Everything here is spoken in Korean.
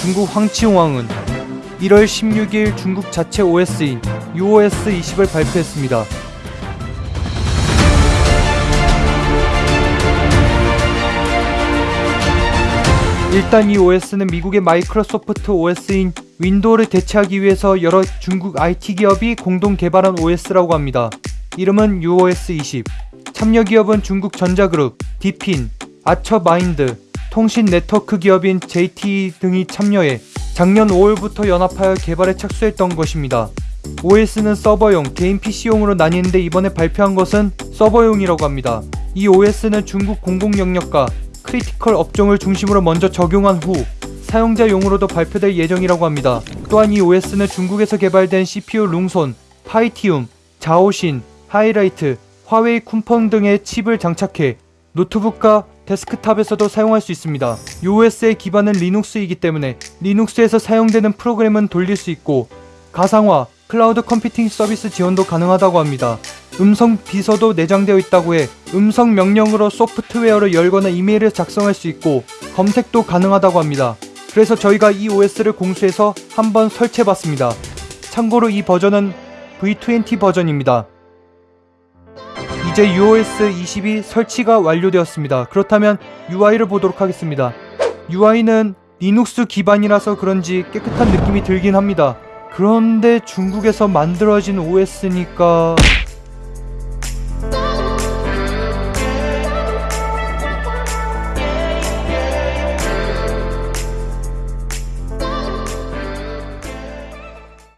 중국 황치홍왕은 1월 16일 중국 자체 OS인 UOS 20을 발표했습니다. 일단 이 OS는 미국의 마이크로소프트 OS인 윈도우를 대체하기 위해서 여러 중국 IT 기업이 공동 개발한 OS라고 합니다. 이름은 UOS 20. 참여 기업은 중국 전자그룹, 디핀, 아처마인드, 통신 네트워크 기업인 JT 등이 참여해 작년 5월부터 연합하여 개발에 착수했던 것입니다. OS는 서버용, 개인 PC용으로 나뉘는데 이번에 발표한 것은 서버용이라고 합니다. 이 OS는 중국 공공 영역과 critical 업종을 중심으로 먼저 적용한 후 사용자용으로도 발표될 예정이라고 합니다. 또한 이 OS는 중국에서 개발된 CPU 룽손, 파이티움, 자오신, 하이라이트, 화웨이 쿤펑 등의 칩을 장착해 노트북과 데스크탑에서도 사용할 수 있습니다. OS의 기반은 리눅스이기 때문에 리눅스에서 사용되는 프로그램은 돌릴 수 있고 가상화, 클라우드 컴퓨팅 서비스 지원도 가능하다고 합니다. 음성 비서도 내장되어 있다고 해 음성 명령으로 소프트웨어를 열거나 이메일을 작성할 수 있고 검색도 가능하다고 합니다. 그래서 저희가 이 OS를 공수해서 한번 설치해봤습니다. 참고로 이 버전은 V20 버전입니다. 이제 UOS 20이 설치가 완료되었습니다. 그렇다면 UI를 보도록 하겠습니다. UI는 리눅스 기반이라서 그런지 깨끗한 느낌이 들긴 합니다. 그런데 중국에서 만들어진 OS니까